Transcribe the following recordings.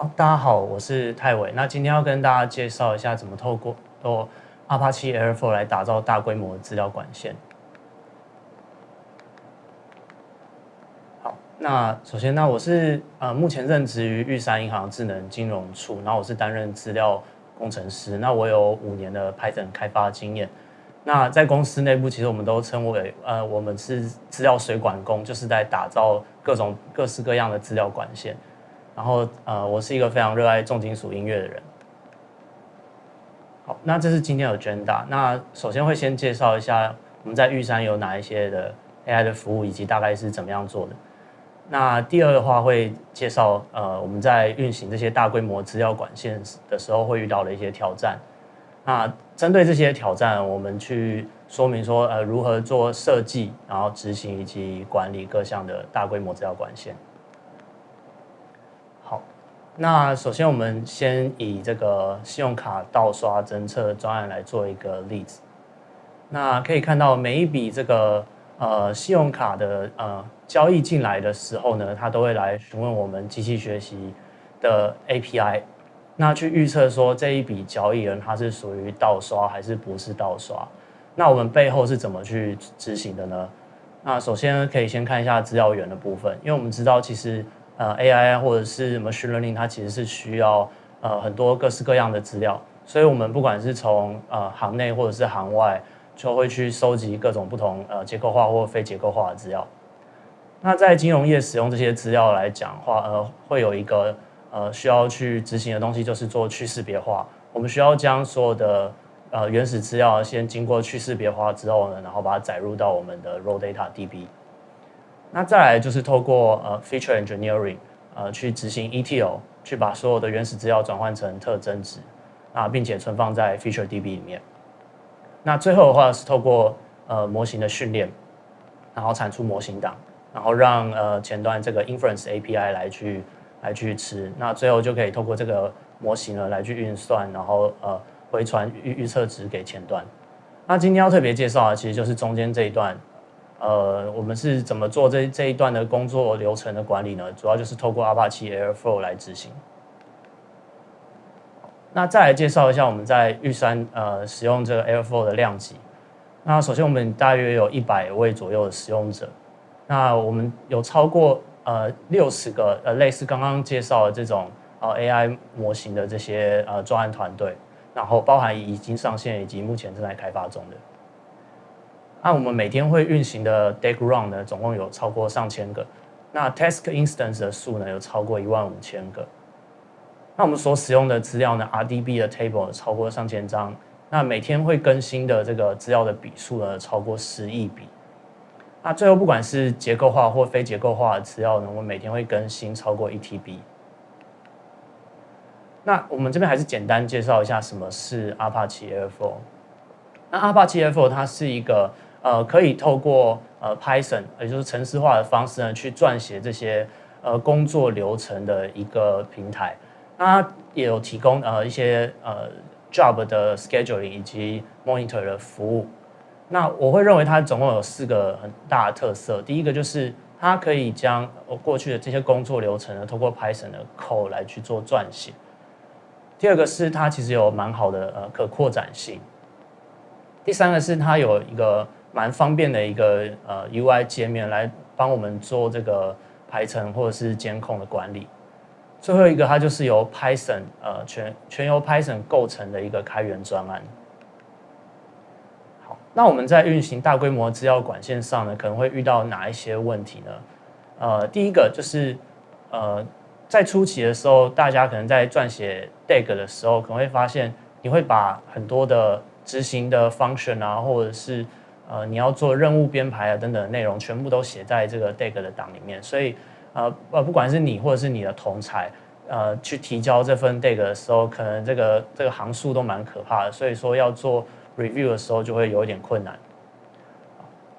好，大家好，我是泰伟。那今天要跟大家介绍一下怎么透过哦 Apache Airflow 来打造大规模的资料管线。好，那首先，那我是呃目前任职于玉山银行智能金融处，然后我是担任资料工程师。那我有五年的 Python 开发经验。那在公司内部，其实我们都称为呃我们是资料水管工，就是在打造各种各式各样的资料管线。然后，呃，我是一个非常热爱重金属音乐的人。好，那这是今天的 agenda。那首先会先介绍一下我们在玉山有哪一些的 AI 的服务，以及大概是怎么样做的。那第二的话会介绍，呃，我们在运行这些大规模资料管线的时候会遇到的一些挑战。那针对这些挑战，我们去说明说，呃，如何做设计，然后执行以及管理各项的大规模资料管线。那首先，我们先以这个信用卡盗刷侦测专案来做一个例子。那可以看到，每一笔这个呃信用卡的呃交易进来的时候呢，它都会来询问我们机器学习的 API，那去预测说这一笔交易人他是属于盗刷还是不是盗刷。那我们背后是怎么去执行的呢？那首先可以先看一下资料源的部分，因为我们知道其实。呃，AI 或者是 machine learning，它其实是需要呃很多各式各样的资料，所以我们不管是从呃行内或者是行外，就会去收集各种不同呃结构化或非结构化的资料。那在金融业使用这些资料来讲话，呃，会有一个呃需要去执行的东西，就是做去识别化。我们需要将所有的呃原始资料先经过去识别化之后呢，然后把它载入到我们的 raw data DB。那再来就是透过呃 feature engineering，呃去执行 ETL，去把所有的原始资料转换成特征值，啊，并且存放在 feature DB 里面。那最后的话是透过呃模型的训练，然后产出模型档，然后让呃前端这个 inference API 来去来去吃，那最后就可以透过这个模型呢来去运算，然后呃回传预预测值给前端。那今天要特别介绍的其实就是中间这一段。呃，我们是怎么做这这一段的工作流程的管理呢？主要就是透过 Apache Airflow 来执行。那再来介绍一下我们在玉山呃使用这个 Airflow 的量级。那首先我们大约有一百位左右的使用者。那我们有超过呃六十个呃类似刚刚介绍的这种呃 AI 模型的这些呃专案团队，然后包含已经上线以及目前正在开发中的。那我们每天会运行的 d a g run 呢，总共有超过上千个。那 task instance 的数呢，有超过一万五千个。那我们所使用的资料呢，RDB 的 table 超过上千张。那每天会更新的这个资料的笔数呢，超过十亿笔。那最后不管是结构化或非结构化的资料呢，我们每天会更新超过一 TB。那我们这边还是简单介绍一下什么是 Apache Airflow。那 Apache Airflow 它是一个呃，可以透过呃 Python，也就是程式化的方式呢，去撰写这些呃工作流程的一个平台。它也有提供呃一些呃 job 的 scheduling 以及 monitor 的服务。那我会认为它总共有四个很大的特色。第一个就是它可以将过去的这些工作流程呢，通过 Python 的 code 来去做撰写。第二个是它其实有蛮好的呃可扩展性。第三个是它有一个蛮方便的一个呃 UI 界面来帮我们做这个排程或者是监控的管理。最后一个它就是由 Python 呃全全由 Python 构成的一个开源专案。好，那我们在运行大规模资料管线上呢，可能会遇到哪一些问题呢？呃，第一个就是呃在初期的时候，大家可能在撰写 DAG 的时候，可能会发现你会把很多的执行的 function 啊，或者是呃，你要做任务编排啊等等内容，全部都写在这个 DAG 的档里面。所以，呃呃，不管是你或者是你的同才，呃，去提交这份 DAG 的时候，可能这个这个行数都蛮可怕的。所以说，要做 review 的时候就会有一点困难。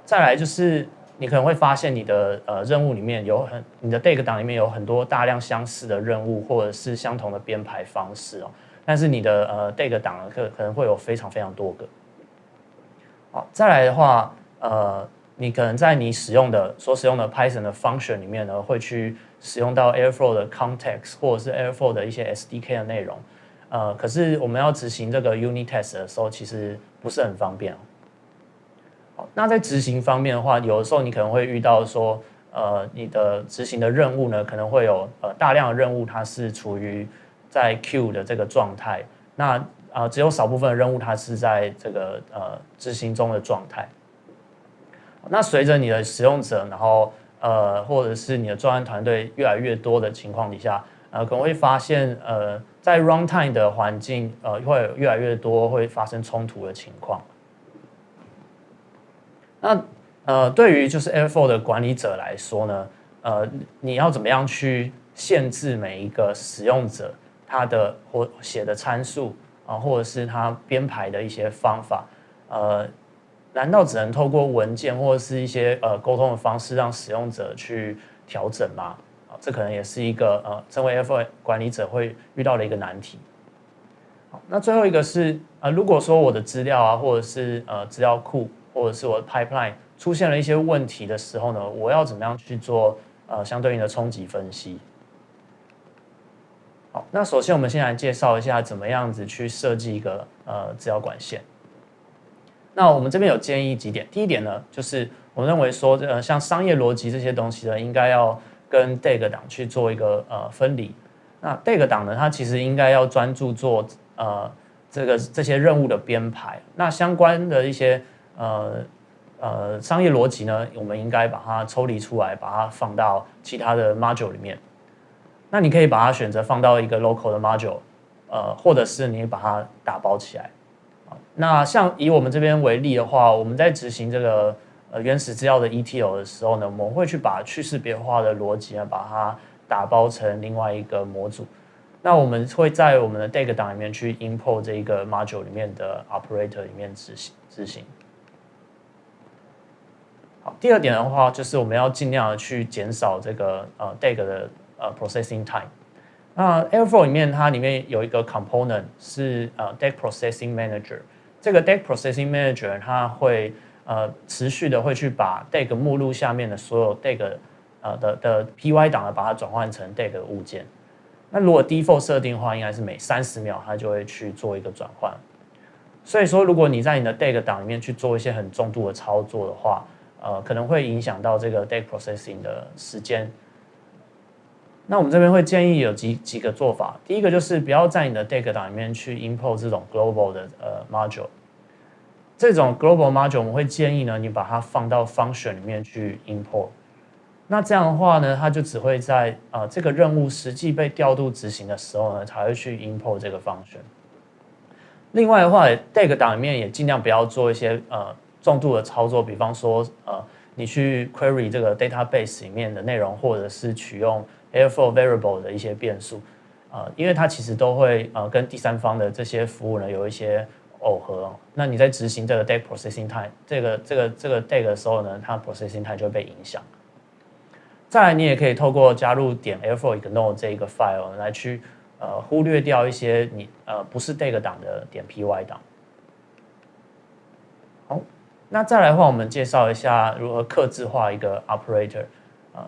再来就是，你可能会发现你的呃任务里面有很你的 DAG 档里面有很多大量相似的任务，或者是相同的编排方式哦。但是你的呃 DAG 档可可能会有非常非常多个。好，再来的话，呃，你可能在你使用的所使用的 Python 的 function 里面呢，会去使用到 Airflow 的 context 或者是 Airflow 的一些 SDK 的内容，呃，可是我们要执行这个 unit test 的时候，其实不是很方便。好，那在执行方面的话，有的时候你可能会遇到说，呃，你的执行的任务呢，可能会有呃大量的任务，它是处于在 queue 的这个状态，那啊，只有少部分的任务它是在这个呃执行中的状态。那随着你的使用者，然后呃，或者是你的专案团队越来越多的情况底下，呃，可能会发现呃，在 runtime 的环境呃，会越来越多会发生冲突的情况。那呃，对于就是 Airflow 的管理者来说呢，呃，你要怎么样去限制每一个使用者他的或写的参数啊，或者是他编排的一些方法，呃。难道只能透过文件或者是一些呃沟通的方式让使用者去调整吗？啊，这可能也是一个呃，身为 F 管理者会遇到的一个难题。好，那最后一个是呃，如果说我的资料啊，或者是呃资料库，或者是我的 pipeline 出现了一些问题的时候呢，我要怎么样去做呃相对应的冲击分析？那首先我们先来介绍一下怎么样子去设计一个呃资料管线。那我们这边有建议几点，第一点呢，就是我认为说，呃，像商业逻辑这些东西呢，应该要跟 DAG 档去做一个呃分离。那 DAG 档呢，它其实应该要专注做呃这个这些任务的编排。那相关的一些呃呃商业逻辑呢，我们应该把它抽离出来，把它放到其他的 module 里面。那你可以把它选择放到一个 local 的 module，呃，或者是你把它打包起来。那像以我们这边为例的话，我们在执行这个呃原始资料的 ETL 的时候呢，我们会去把去识别化的逻辑啊，把它打包成另外一个模组。那我们会在我们的 DAG 档里面去 import 这一个 module 里面的 operator 里面执行执行。好，第二点的话，就是我们要尽量的去减少这个呃 DAG 的呃 processing time。那 Airflow 里面它里面有一个 component 是呃 DAG processing manager。这个 DAG processing manager 它会呃持续的会去把 DAG 目录下面的所有 DAG 呃的的 PY 档的，把它转换成 DAG 物件。那如果 default 设定的话，应该是每三十秒它就会去做一个转换。所以说，如果你在你的 DAG 档里面去做一些很重度的操作的话，呃，可能会影响到这个 DAG processing 的时间。那我们这边会建议有几几个做法。第一个就是不要在你的 DAG 档里面去 import 这种 global 的呃 module。这种 global module 我们会建议呢，你把它放到 function 里面去 import。那这样的话呢，它就只会在呃这个任务实际被调度执行的时候呢，才会去 import 这个 function。另外的话，DAG 档里面也尽量不要做一些呃重度的操作，比方说呃你去 query 这个 database 里面的内容，或者是取用 Airflow variable 的一些变数，呃，因为它其实都会呃跟第三方的这些服务呢有一些耦合。那你在执行这个 DAG processing time 这个这个这个 DAG 的时候呢，它 processing time 就会被影响。再来，你也可以透过加入点 Airflow ignore 这一个 file 来去呃忽略掉一些你呃不是 DAG 档的点 py 档。好，那再来的话，我们介绍一下如何刻字化一个 operator。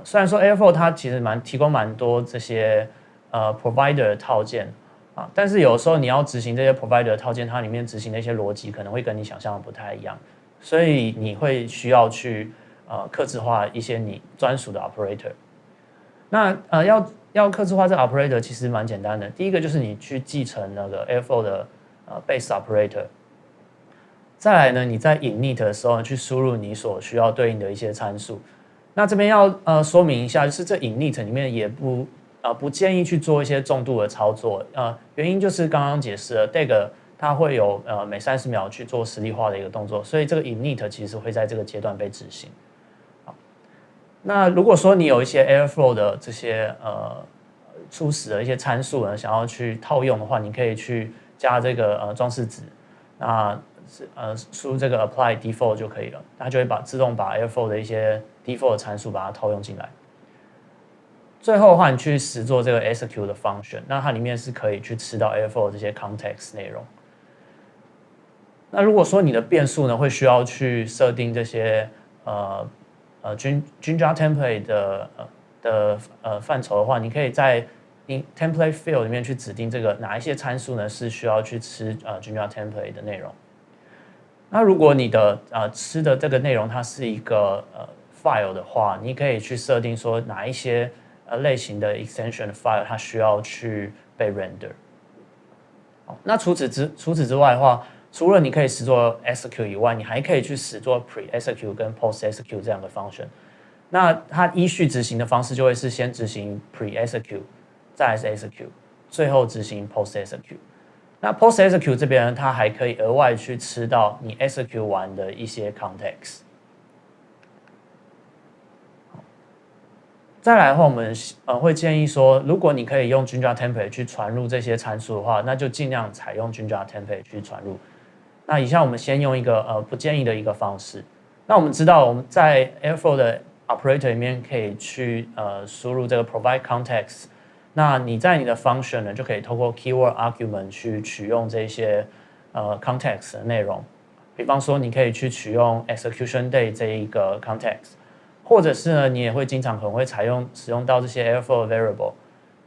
虽然说 Airflow 它其实蛮提供蛮多这些呃 provider 套件啊，但是有时候你要执行这些 provider 套件，它里面执行的一些逻辑可能会跟你想象的不太一样，所以你会需要去呃刻字化一些你专属的 operator。那呃要要刻字化这 operator 其实蛮简单的，第一个就是你去继承那个 Airflow 的呃 base operator，再来呢你在 init 的时候去输入你所需要对应的一些参数。那这边要呃说明一下，就是这 init 里面也不呃不建议去做一些重度的操作，呃原因就是刚刚解释了，DAG 它会有呃每三十秒去做实例化的一个动作，所以这个 init 其实会在这个阶段被执行。好，那如果说你有一些 Airflow 的这些呃初始的一些参数呢，想要去套用的话，你可以去加这个呃装饰值，那呃输入这个 apply default 就可以了，它就会把自动把 Airflow 的一些 default 参数把它套用进来。最后的话，你去实做这个 execute 的 function，那它里面是可以去吃到 Airflow 这些 context 内容。那如果说你的变数呢，会需要去设定这些呃呃均均加 template 的呃的呃范畴的话，你可以在 in template field 里面去指定这个哪一些参数呢是需要去吃呃 Jira template 的内容。那如果你的呃吃的这个内容它是一个呃 file 的话，你可以去设定说哪一些呃类型的 extension file 它需要去被 render。好，那除此之除此之外的话，除了你可以使做 execute 以外，你还可以去使做 pre execute 跟 post execute 这样的 function。那它依序执行的方式就会是先执行 pre execute，再是 execute，最后执行 post execute。那 post execute 这边它还可以额外去吃到你 execute 完的一些 context。再来的话，我们呃会建议说，如果你可以用 Jinja template 去传入这些参数的话，那就尽量采用 Jinja template 去传入。那以下我们先用一个呃不建议的一个方式。那我们知道我们在 Airflow 的 operator 里面可以去呃输入这个 provide context，那你在你的 function 呢就可以透过 keyword argument 去取用这些呃 context 的内容，比方说你可以去取用 execution day 这一个 context，或者是呢你也会经常可能会采用使用到这些 Airflow variable，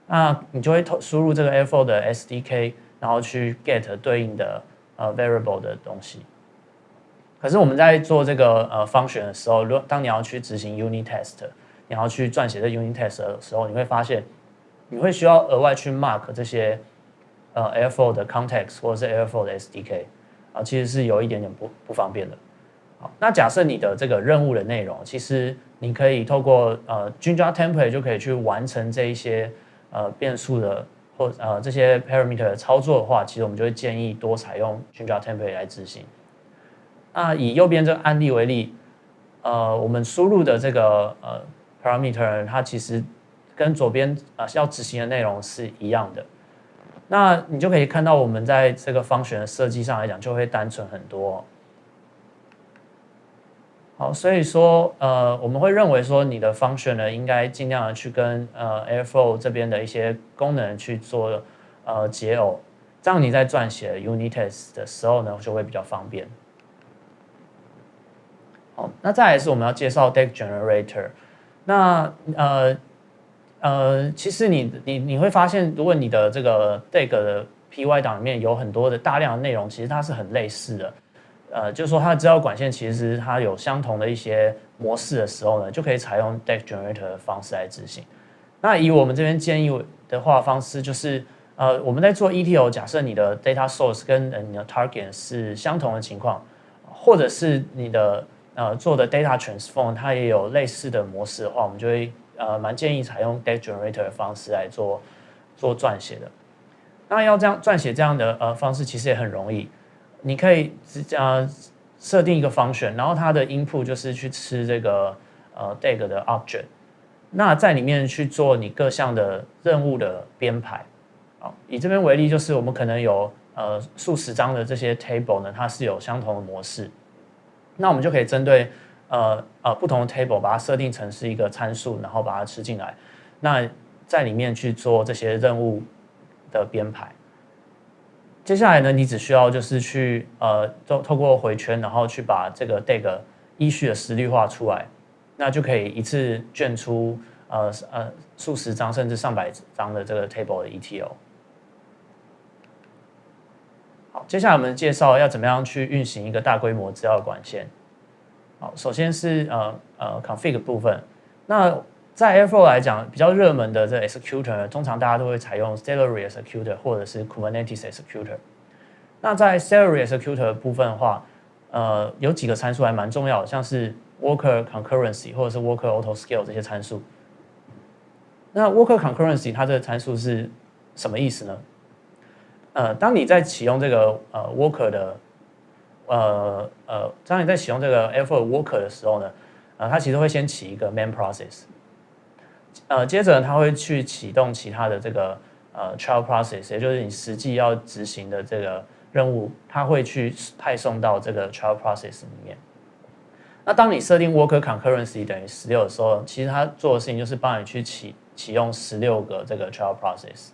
那你就会投输入这个 Airflow 的 SDK，然后去 get 对应的呃 variable 的东西。可是我们在做这个呃 function 的时候，如果当你要去执行 unit test，你要去撰写这 unit test 的时候，你会发现你会需要额外去 mark 这些呃 Airflow 的 context 或者是 Airflow 的 SDK 啊，其实是有一点点不不方便的。好，那假设你的这个任务的内容，其实你可以透过呃 Jinja template 就可以去完成这一些呃变数的或呃这些 parameter 的操作的话，其实我们就会建议多采用 Jinja template 来执行。那以右边这个案例为例，呃，我们输入的这个呃 parameter，它其实跟左边啊要执行的内容是一样的。那你就可以看到，我们在这个方选的设计上来讲，就会单纯很多。好，所以说呃，我们会认为说，你的 function 呢，应该尽量的去跟呃 Airflow 这边的一些功能去做呃解耦，这样你在撰写 unit test 的时候呢，就会比较方便。好，那再来是我们要介绍 Deck Generator。那呃呃，其实你你你会发现，如果你的这个 Deck 的 Py 档里面有很多的大量的内容，其实它是很类似的。呃，就是说它的资料管线其实它有相同的一些模式的时候呢，就可以采用 Deck Generator 的方式来执行。那以我们这边建议的话方式，就是呃，我们在做 ETL，假设你的 Data Source 跟你的 Target 是相同的情况，或者是你的呃，做的 data transform 它也有类似的模式的话，我们就会呃蛮建议采用 data generator 的方式来做做撰写的。那要这样撰写这样的呃方式，其实也很容易。你可以呃设定一个 function，然后它的 input 就是去吃这个呃 d a g 的 object，那在里面去做你各项的任务的编排。好，以这边为例，就是我们可能有呃数十张的这些 table 呢，它是有相同的模式。那我们就可以针对呃呃不同的 table 把它设定成是一个参数，然后把它吃进来。那在里面去做这些任务的编排。接下来呢，你只需要就是去呃透透过回圈，然后去把这个 d a g 依序的实例化出来，那就可以一次卷出呃呃数十张甚至上百张的这个 table 的 ETL。好，接下来我们介绍要怎么样去运行一个大规模资料管线。好，首先是呃呃 config 部分。那在 Airflow 来讲，比较热门的这 executor，通常大家都会采用 Celery executor 或者是 Kubernetes executor。那在 Celery executor 部分的话，呃，有几个参数还蛮重要的，像是 Worker concurrency 或者是 Worker auto scale 这些参数。那 Worker concurrency 它这个参数是什么意思呢？呃，当你在启用这个呃 worker 的，呃呃，当你在启用这个 Airflow worker 的时候呢，呃，它其实会先起一个 main process，呃，接着它会去启动其他的这个呃 child process，也就是你实际要执行的这个任务，它会去派送到这个 child process 里面。那当你设定 worker concurrency 等于十六的时候，其实它做的事情就是帮你去启启用十六个这个 child process。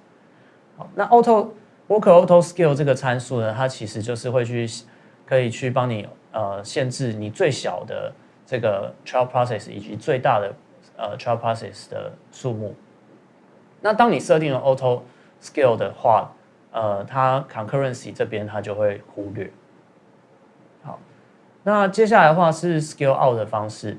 好，那 auto Worker auto scale 这个参数呢，它其实就是会去可以去帮你呃限制你最小的这个 trial process 以及最大的呃 trial process 的数目。那当你设定了 auto scale 的话，呃，它 concurrency 这边它就会忽略。好，那接下来的话是 scale out 的方式。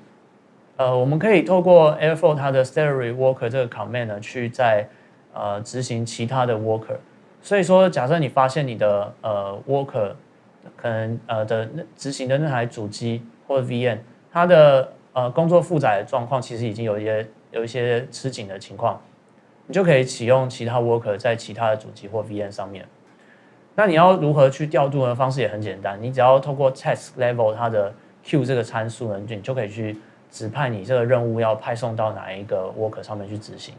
呃，我们可以透过 Airflow 它的 Celery Worker 这个 command 呢，去在呃执行其他的 Worker。所以说，假设你发现你的呃 Worker 可能呃的执行的那台主机或者 VM，它的呃工作负载状况其实已经有一些有一些吃紧的情况，你就可以启用其他 Worker 在其他的主机或 VM 上面。那你要如何去调度呢？方式也很简单，你只要透过 Task Level 它的 Q 这个参数呢，你就可以去。指派你这个任务要派送到哪一个 worker 上面去执行。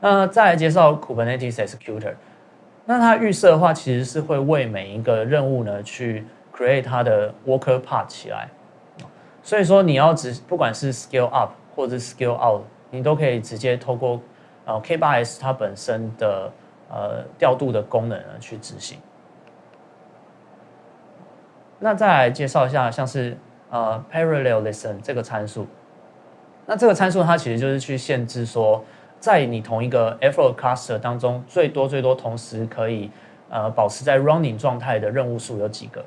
那再来介绍 Kubernetes Executor，那它预设的话，其实是会为每一个任务呢去 create 它的 worker part 起来。所以说你要只不管是 scale up 或者 scale out，你都可以直接透过呃 K8s 它本身的呃调度的功能呢去执行。那再来介绍一下，像是呃，parallelism 这个参数，那这个参数它其实就是去限制说，在你同一个 Airflow cluster 当中，最多最多同时可以呃保持在 running 状态的任务数有几个。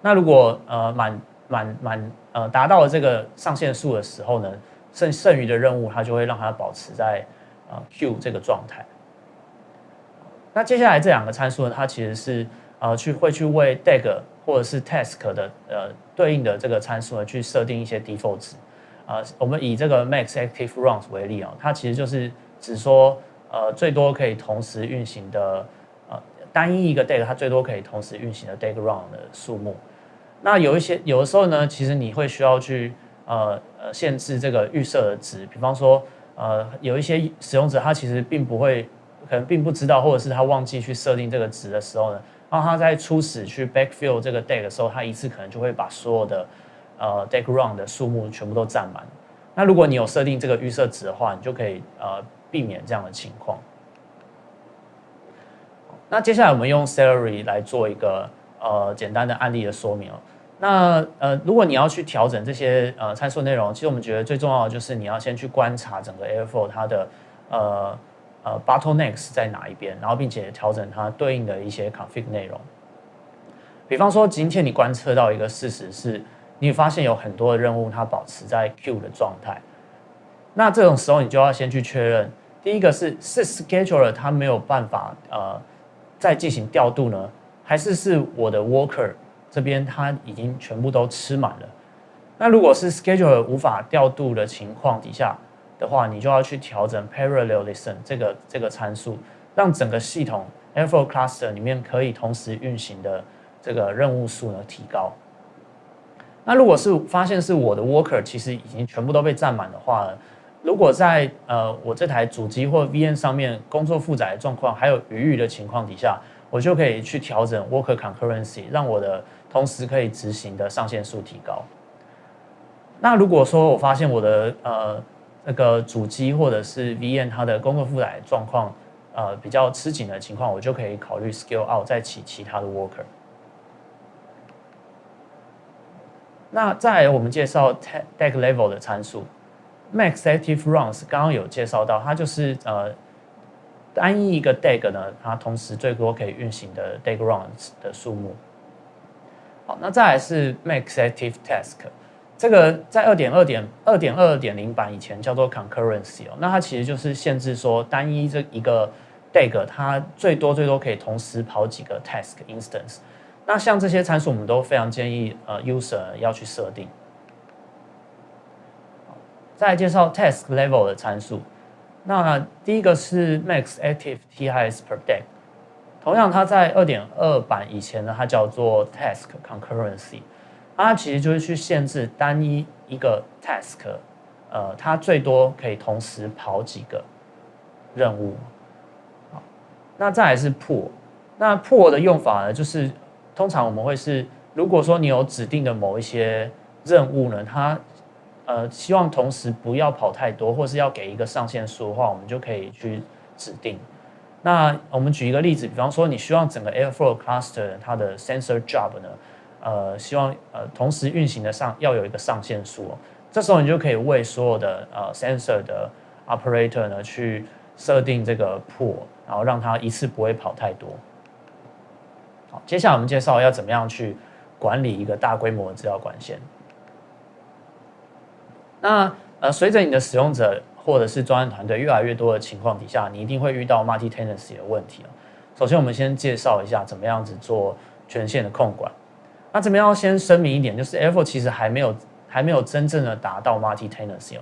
那如果呃满满满呃达到了这个上限数的时候呢，剩剩余的任务它就会让它保持在呃 Q 这个状态。那接下来这两个参数呢，它其实是呃去会去为 DAG 或者是 Task 的呃。对应的这个参数呢，去设定一些 default 值。啊，我们以这个 max active runs 为例啊，它其实就是只说，呃，最多可以同时运行的，呃，单一一个 day 它最多可以同时运行的 dayground 的数目。那有一些有的时候呢，其实你会需要去，呃呃，限制这个预设的值。比方说，呃，有一些使用者他其实并不会，可能并不知道，或者是他忘记去设定这个值的时候呢。然后他在初始去 backfill 这个 deck 的时候，他一次可能就会把所有的呃 deck run 的数目全部都占满。那如果你有设定这个预设值的话，你就可以呃避免这样的情况。那接下来我们用 salary 来做一个呃简单的案例的说明。那呃如果你要去调整这些呃参数内容，其实我们觉得最重要的就是你要先去观察整个 Airflow 它的呃。呃，bottlenecks 在哪一边？然后，并且调整它对应的一些 config 内容。比方说，今天你观测到一个事实是，你发现有很多的任务它保持在 Q 的状态。那这种时候，你就要先去确认，第一个是是 scheduler 它没有办法呃再进行调度呢，还是是我的 worker 这边它已经全部都吃满了？那如果是 scheduler 无法调度的情况底下，的话，你就要去调整 parallelism 这个这个参数，让整个系统 Airflow cluster 里面可以同时运行的这个任务数呢提高。那如果是发现是我的 worker 其实已经全部都被占满的话，如果在呃我这台主机或 V N 上面工作负载状况还有余裕的情况底下，我就可以去调整 worker concurrency，让我的同时可以执行的上限数提高。那如果说我发现我的呃那个主机或者是 V N 它的工作负载状况，呃比较吃紧的情况，我就可以考虑 scale out 再起其他的 worker。那再来我们介绍 deck level 的参数，max active runs 刚刚有介绍到，它就是呃单一一个 dag 呢，它同时最多可以运行的 dag runs 的数目。好，那再来是 max active task。这个在二点二点二点二点零版以前叫做 concurrency 哦，那它其实就是限制说单一这一个 DAG 它最多最多可以同时跑几个 task instance。那像这些参数我们都非常建议呃 user 要去设定。再介绍 task level 的参数，那第一个是 max active TIS per day，同样它在二点二版以前呢，它叫做 task concurrency。它其实就是去限制单一一个 task，呃，它最多可以同时跑几个任务。那再来是破，那破的用法呢，就是通常我们会是，如果说你有指定的某一些任务呢，它呃希望同时不要跑太多，或是要给一个上限数的话，我们就可以去指定。那我们举一个例子，比方说你希望整个 Airflow cluster 它的 sensor job 呢？呃，希望呃同时运行的上要有一个上限数哦。这时候你就可以为所有的呃 sensor 的 operator 呢去设定这个 pool，然后让它一次不会跑太多。好，接下来我们介绍要怎么样去管理一个大规模的资料管线。那呃，随着你的使用者或者是专业团队越来越多的情况底下，你一定会遇到 multi tenancy 的问题首先，我们先介绍一下怎么样子做权限的控管。那这边要先声明一点，就是 Airflow 其实还没有还没有真正的达到 multi tenancy 哦。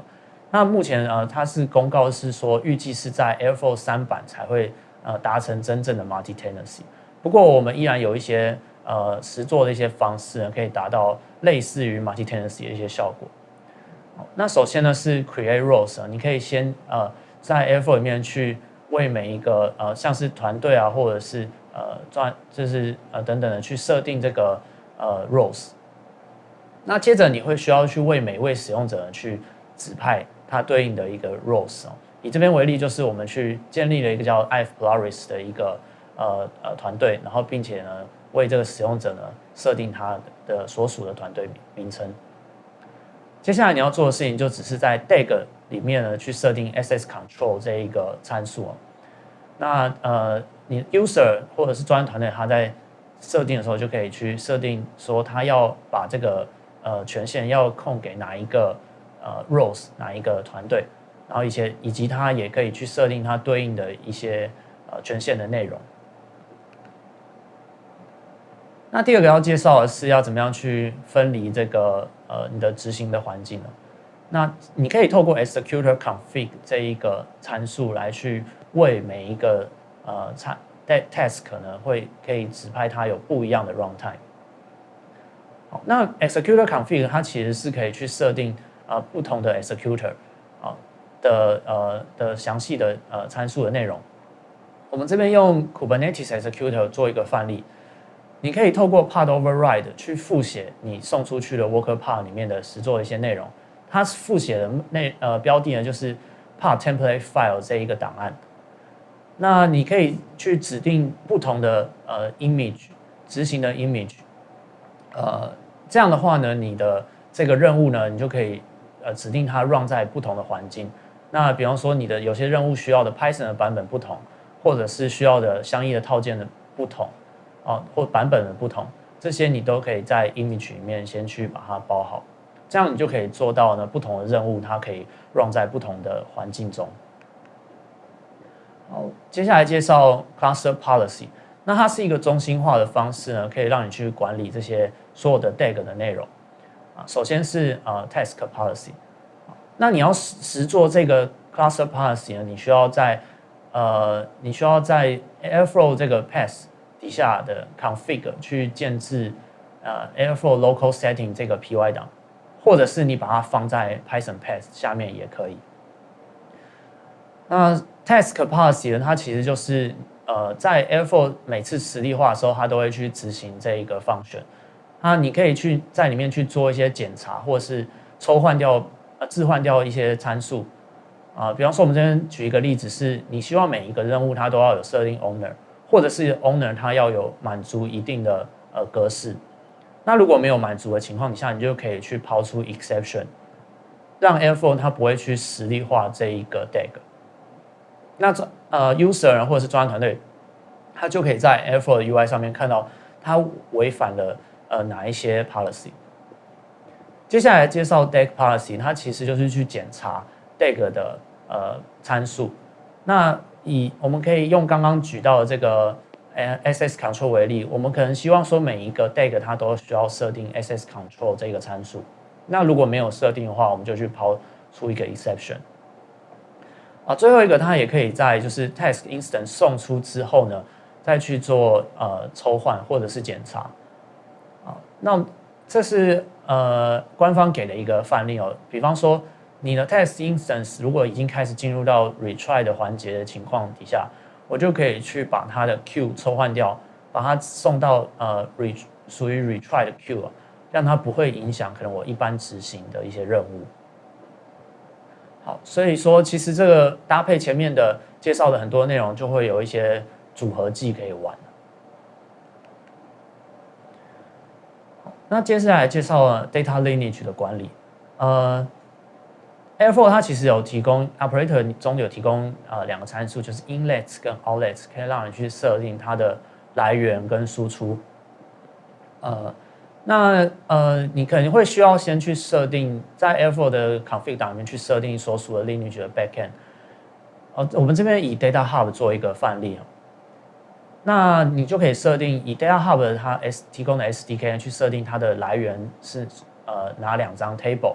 那目前呃，它是公告是说预计是在 Airflow 三版才会呃达成真正的 multi tenancy。不过我们依然有一些呃实做的一些方式呢，可以达到类似于 multi tenancy 的一些效果。那首先呢是 create roles，你可以先呃在 Airflow 里面去为每一个呃像是团队啊，或者是呃专就是呃等等的去设定这个呃 roles。那接着你会需要去为每位使用者去指派它对应的一个 roles 哦。以这边为例，就是我们去建立了一个叫 i f Polaris 的一个呃呃团队，然后并且呢为这个使用者呢设定他的所属的团队名称。接下来你要做的事情就只是在 DAG 里面呢去设定 SS Control 这一个参数哦。那呃，你 User 或者是专业团队他在设定的时候就可以去设定说他要把这个呃权限要控给哪一个呃 Roles 哪一个团队，然后一些以及他也可以去设定它对应的一些呃权限的内容。那第二个要介绍的是要怎么样去分离这个呃你的执行的环境呢？那你可以透过 executor config 这一个参数来去为每一个呃参 task 呢会可以指派它有不一样的 runtime。好，那 executor config 它其实是可以去设定呃不同的 executor 啊的呃的详细的呃参数的内容。我们这边用 Kubernetes executor 做一个范例。你可以透过 part override 去复写你送出去的 worker part 里面的实作的一些内容。它复写的内呃标的呢就是 part template file 这一个档案。那你可以去指定不同的呃 image 执行的 image。呃，这样的话呢，你的这个任务呢，你就可以呃指定它 run 在不同的环境。那比方说你的有些任务需要的 Python 的版本不同，或者是需要的相应的套件的不同。哦，或版本的不同，这些你都可以在 image 里面先去把它包好，这样你就可以做到呢不同的任务，它可以 run 在不同的环境中。好，接下来介绍 cluster policy，那它是一个中心化的方式呢，可以让你去管理这些所有的 DAG 的内容。啊，首先是呃 task policy，那你要实实做这个 cluster policy 呢，你需要在呃你需要在 Airflow 这个 path。底下的 config 去建置呃 Airflow local setting 这个 py 档，或者是你把它放在 Python path 下面也可以。那 task policy 呢，它其实就是呃在 Airflow 每次实例化的时候，它都会去执行这一个 function。那你可以去在里面去做一些检查，或者是抽换掉呃置换掉一些参数啊。比方说，我们这边举一个例子，是你希望每一个任务它都要有设定 owner。或者是 owner 他要有满足一定的呃格式，那如果没有满足的情况底下，你就可以去抛出 exception，让 Airflow 它不会去实例化这一个 DAG。那这呃 user 或者是专业团队，他就可以在 Airflow UI 上面看到它违反了呃哪一些 policy。接下来介绍 DAG policy，它其实就是去检查 DAG 的呃参数。那以我们可以用刚刚举到的这个呃 SS Control 为例，我们可能希望说每一个 DAG 它都需要设定 SS Control 这个参数。那如果没有设定的话，我们就去抛出一个 exception。啊，最后一个它也可以在就是 Task Instance 送出之后呢，再去做呃抽换或者是检查。啊，那这是呃官方给的一个范例哦，比方说。你的 test instance 如果已经开始进入到 retry 的环节的情况底下，我就可以去把它的 queue 抽换掉，把它送到呃 re 属于 retry 的 queue，让它不会影响可能我一般执行的一些任务。好，所以说其实这个搭配前面的介绍的很多内容，就会有一些组合技可以玩。那接下来介绍了 data lineage 的管理，呃。Airflow 它其实有提供 operator 中有提供呃两个参数，就是 inlets 跟 outlet，可以让你去设定它的来源跟输出。呃，那呃，你可能会需要先去设定在 Airflow 的 config 档里面去设定所属的 Lineage 的 backend。哦，我们这边以 Data Hub 做一个范例那你就可以设定以 Data Hub 它 S 提供的 SDK 去设定它的来源是呃哪两张 table，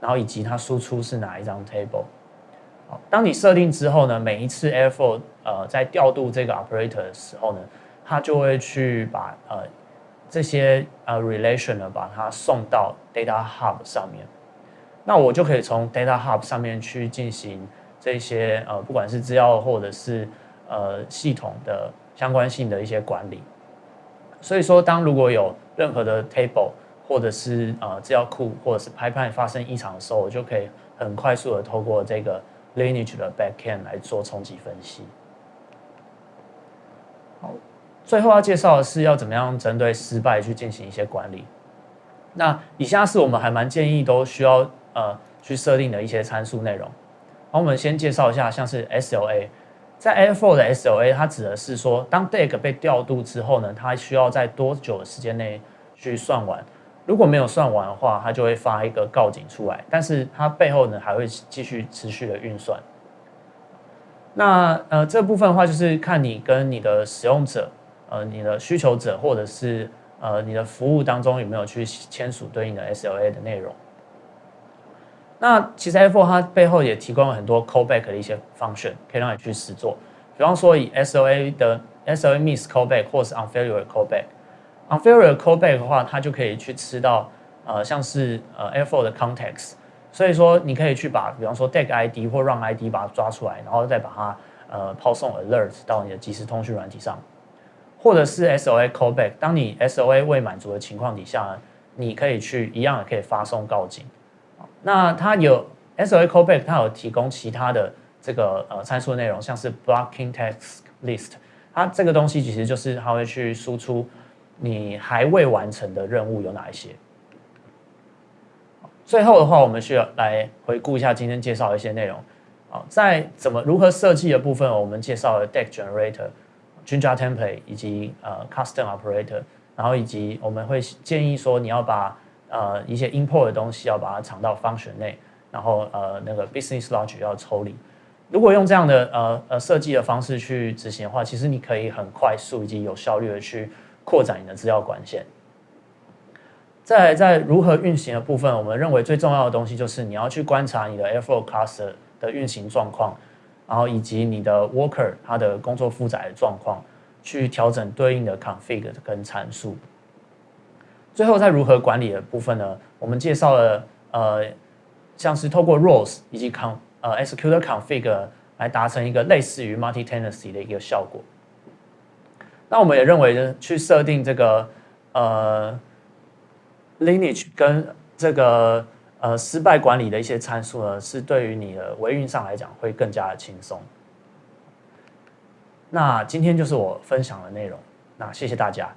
然后以及它输出是哪一张 table。好，当你设定之后呢，每一次 Airflow 呃在调度这个 operator 的时候呢，它就会去把呃这些呃 relation 呢把它送到 Data Hub 上面。那我就可以从 Data Hub 上面去进行这些呃不管是资料或者是呃系统的。相关性的一些管理，所以说，当如果有任何的 table 或者是呃资料库或者是 pipeline 发生异常的时候，我就可以很快速的透过这个 lineage 的 backend 来做冲击分析。好，最后要介绍的是要怎么样针对失败去进行一些管理。那以下是我们还蛮建议都需要呃去设定的一些参数内容。好，我们先介绍一下，像是 SLA。在 Airflow 的 SLA，它指的是说，当 DAG 被调度之后呢，它需要在多久的时间内去算完？如果没有算完的话，它就会发一个告警出来。但是它背后呢，还会继续持续的运算。那呃，这部分的话，就是看你跟你的使用者、呃，你的需求者，或者是呃，你的服务当中有没有去签署对应的 SLA 的内容。那其实 Airflow 它背后也提供了很多 callback 的一些 function，可以让你去实做。比方说以 SLA 的 SLA miss callback 或是 unfailure callback。Unfailure callback 的话，它就可以去吃到呃像是呃 Airflow 的 context。所以说你可以去把比方说 DAG ID 或 Run ID 把它抓出来，然后再把它呃抛送 alert 到你的即时通讯软体上。或者是 SOA callback，当你 SOA 未满足的情况底下，你可以去一样的可以发送告警。那它有 SOA callback，它有提供其他的这个呃参数内容，像是 blocking text list，它这个东西其实就是它会去输出你还未完成的任务有哪一些。最后的话，我们需要来回顾一下今天介绍的一些内容。啊，在怎么如何设计的部分，我们介绍了 deck generator、Jinja template 以及呃 custom operator，然后以及我们会建议说你要把呃，一些 import 的东西要把它藏到 function 内，然后呃，那个 business logic 要抽离。如果用这样的呃呃设计的方式去执行的话，其实你可以很快速以及有效率的去扩展你的资料管线。在在如何运行的部分，我们认为最重要的东西就是你要去观察你的 Airflow cluster 的运行状况，然后以及你的 worker 它的工作负载的状况，去调整对应的 config 跟参数。最后，在如何管理的部分呢？我们介绍了呃，像是透过 roles 以及 con 呃 executor config 来达成一个类似于 multi tenancy 的一个效果。那我们也认为呢，去设定这个呃 lineage 跟这个呃失败管理的一些参数呢，是对于你的维运上来讲会更加的轻松。那今天就是我分享的内容，那谢谢大家。